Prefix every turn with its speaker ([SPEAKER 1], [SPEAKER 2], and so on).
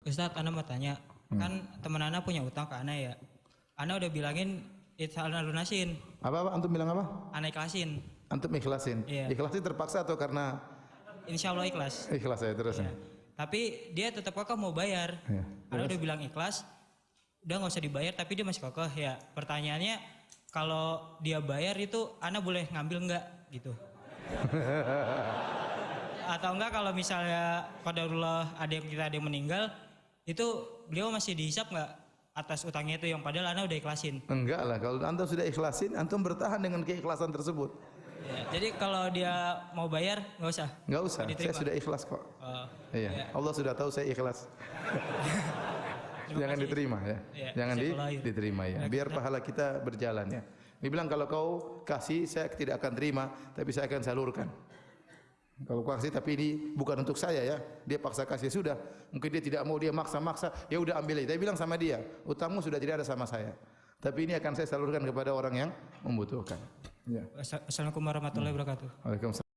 [SPEAKER 1] Ustadz, Ana mau tanya, kan teman Ana punya utang ke Ana ya. Ana udah bilangin itu Ana lunasin,
[SPEAKER 2] Apa apa antum bilang apa?
[SPEAKER 1] Ana ikhlasin.
[SPEAKER 2] Antum ikhlasin.
[SPEAKER 1] Iya.
[SPEAKER 2] Ikhlasin terpaksa atau karena
[SPEAKER 1] Insya Allah ikhlas.
[SPEAKER 2] ikhlas ya terus.
[SPEAKER 1] Ya. Tapi dia tetap kekeh mau bayar.
[SPEAKER 2] Iya.
[SPEAKER 1] Ana udah bilang ikhlas, udah nggak usah dibayar, tapi dia masih kekeh ya. Pertanyaannya, kalau dia bayar itu Ana boleh ngambil nggak gitu? Atau enggak kalau misalnya qadarullah ada yang kita ada yang meninggal, itu beliau masih dihisap nggak atas utangnya itu yang padahal Ana udah ikhlasin.
[SPEAKER 2] Enggak lah, kalau antum sudah ikhlasin, antum bertahan dengan keikhlasan tersebut.
[SPEAKER 1] Ya, jadi kalau dia mau bayar nggak usah.
[SPEAKER 2] Enggak usah,
[SPEAKER 1] Nggak
[SPEAKER 2] saya
[SPEAKER 1] diterima.
[SPEAKER 2] sudah ikhlas kok.
[SPEAKER 1] Oh,
[SPEAKER 2] Iya,
[SPEAKER 1] ya.
[SPEAKER 2] Allah sudah tahu saya ikhlas. Jangan
[SPEAKER 1] kasih.
[SPEAKER 2] diterima ya.
[SPEAKER 1] Iya,
[SPEAKER 2] Jangan di, diterima ya.
[SPEAKER 1] Ya,
[SPEAKER 2] Biar pahala kita berjalan ya. Dibilang kalau kau kasih saya tidak akan terima, tapi saya akan salurkan. Kalau kasih tapi ini bukan untuk saya ya. Dia paksa kasih sudah. Mungkin dia tidak mau dia maksa-maksa, ya udah ambil aja. Saya bilang sama dia, utangmu sudah tidak ada sama saya. Tapi ini akan saya salurkan kepada orang yang membutuhkan. Ya.
[SPEAKER 1] Assalamualaikum warahmatullahi wabarakatuh.
[SPEAKER 2] Waalaikumsalam.